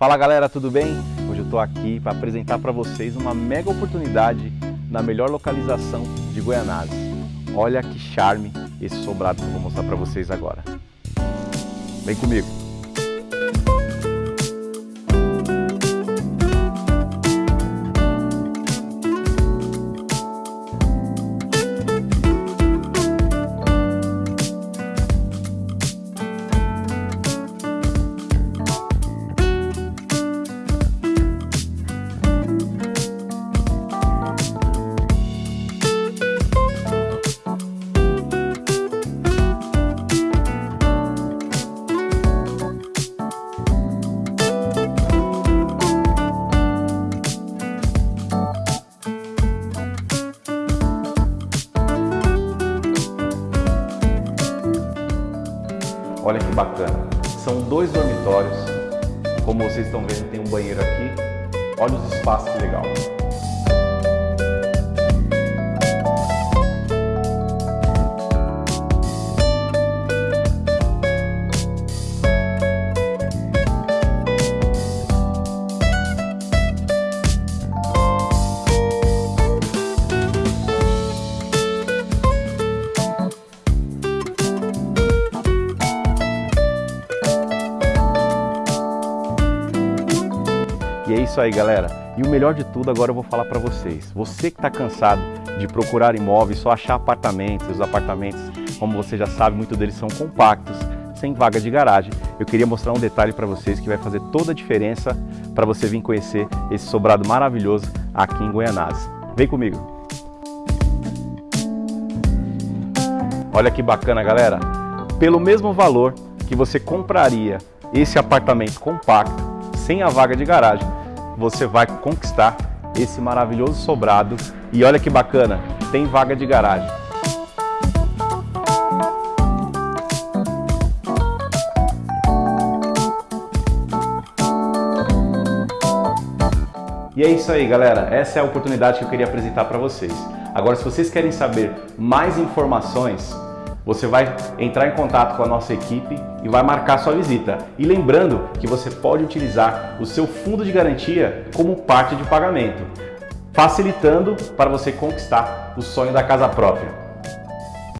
Fala galera, tudo bem? Hoje eu estou aqui para apresentar para vocês uma mega oportunidade na melhor localização de Goianazes. Olha que charme esse sobrado que eu vou mostrar para vocês agora. Vem comigo! Olha que bacana. São dois dormitórios. Como vocês estão vendo, tem um banheiro aqui. Olha os espaços que legal. E é isso aí, galera. E o melhor de tudo agora eu vou falar para vocês. Você que está cansado de procurar imóveis, só achar apartamentos, os apartamentos, como você já sabe, muitos deles são compactos, sem vaga de garagem. Eu queria mostrar um detalhe para vocês que vai fazer toda a diferença para você vir conhecer esse sobrado maravilhoso aqui em Goianazes. Vem comigo! Olha que bacana, galera. Pelo mesmo valor que você compraria esse apartamento compacto, sem a vaga de garagem, você vai conquistar esse maravilhoso sobrado. E olha que bacana, tem vaga de garagem. E é isso aí, galera. Essa é a oportunidade que eu queria apresentar para vocês. Agora, se vocês querem saber mais informações, você vai entrar em contato com a nossa equipe e vai marcar sua visita. E lembrando que você pode utilizar o seu fundo de garantia como parte de pagamento, facilitando para você conquistar o sonho da casa própria.